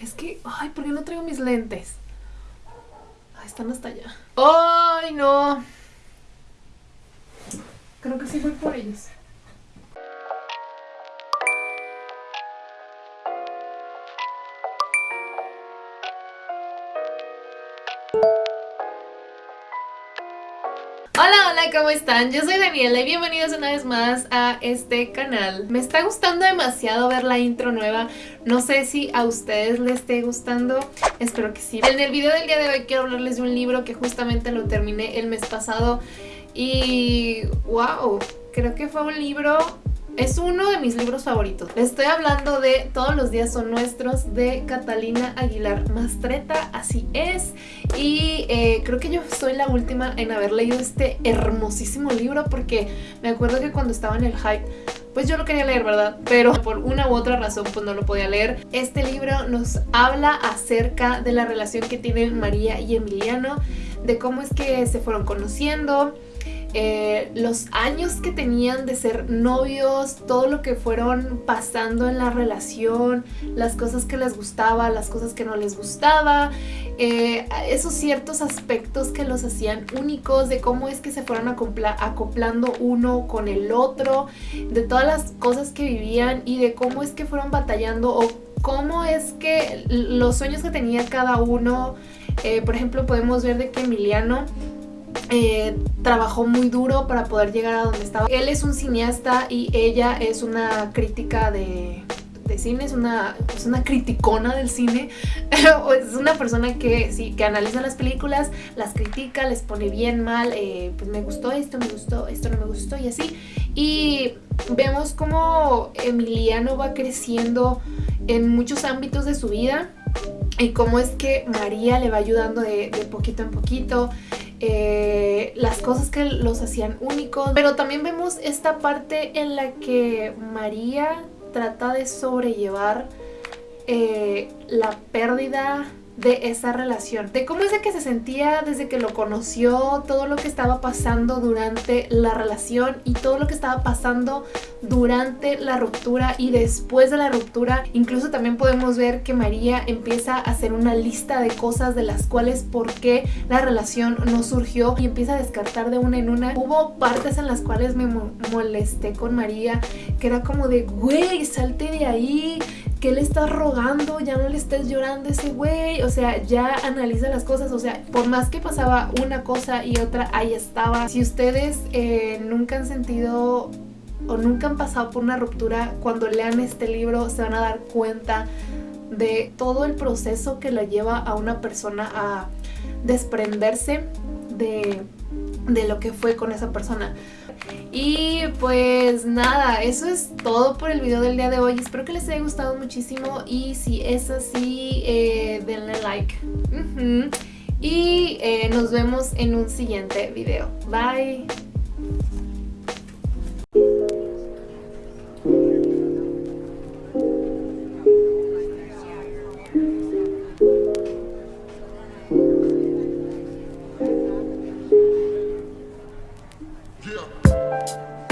Es que, ay, ¿por qué no traigo mis lentes? Ay, están hasta allá. Ay, no. Creo que sí voy por ellos. Hola, hola, ¿cómo están? Yo soy Daniela y bienvenidos una vez más a este canal. Me está gustando demasiado ver la intro nueva, no sé si a ustedes les esté gustando, espero que sí. En el video del día de hoy quiero hablarles de un libro que justamente lo terminé el mes pasado y wow, creo que fue un libro es uno de mis libros favoritos. estoy hablando de Todos los días son nuestros de Catalina Aguilar Mastreta, así es. Y eh, creo que yo soy la última en haber leído este hermosísimo libro porque me acuerdo que cuando estaba en el hype pues yo lo quería leer, ¿verdad? Pero por una u otra razón pues no lo podía leer. Este libro nos habla acerca de la relación que tienen María y Emiliano, de cómo es que se fueron conociendo, eh, los años que tenían de ser novios, todo lo que fueron pasando en la relación, las cosas que les gustaba, las cosas que no les gustaba, eh, esos ciertos aspectos que los hacían únicos, de cómo es que se fueron acoplando uno con el otro, de todas las cosas que vivían y de cómo es que fueron batallando o cómo es que los sueños que tenía cada uno, eh, por ejemplo podemos ver de que Emiliano eh, trabajó muy duro para poder llegar a donde estaba. Él es un cineasta y ella es una crítica de, cine, es una, es una criticona del cine, es una persona que sí, que analiza las películas, las critica, les pone bien, mal, eh, pues me gustó esto, me gustó, esto no me gustó y así. Y vemos cómo Emiliano va creciendo en muchos ámbitos de su vida y cómo es que María le va ayudando de, poquito en poquito. Eh, las cosas que los hacían únicos. Pero también vemos esta parte en la que María trata de sobrellevar eh, la pérdida de esa relación, de cómo es de que se sentía desde que lo conoció, todo lo que estaba pasando durante la relación y todo lo que estaba pasando durante la ruptura y después de la ruptura. Incluso también podemos ver que María empieza a hacer una lista de cosas de las cuales por qué la relación no surgió y empieza a descartar de una en una. Hubo partes en las cuales me molesté con María, que era como de, güey, salte de ahí, ¿qué le estás rogando? Ya no le estés llorando a ese güey, o sea, ya analiza las cosas, o sea, por más que pasaba una cosa y otra, ahí estaba. Si ustedes eh, nunca han sentido o nunca han pasado por una ruptura, cuando lean este libro se van a dar cuenta de todo el proceso que le lleva a una persona a desprenderse de, de lo que fue con esa persona. Y pues nada, eso es todo por el video del día de hoy. Espero que les haya gustado muchísimo y si es así, eh, denle like. Y eh, nos vemos en un siguiente video. Bye. Bye.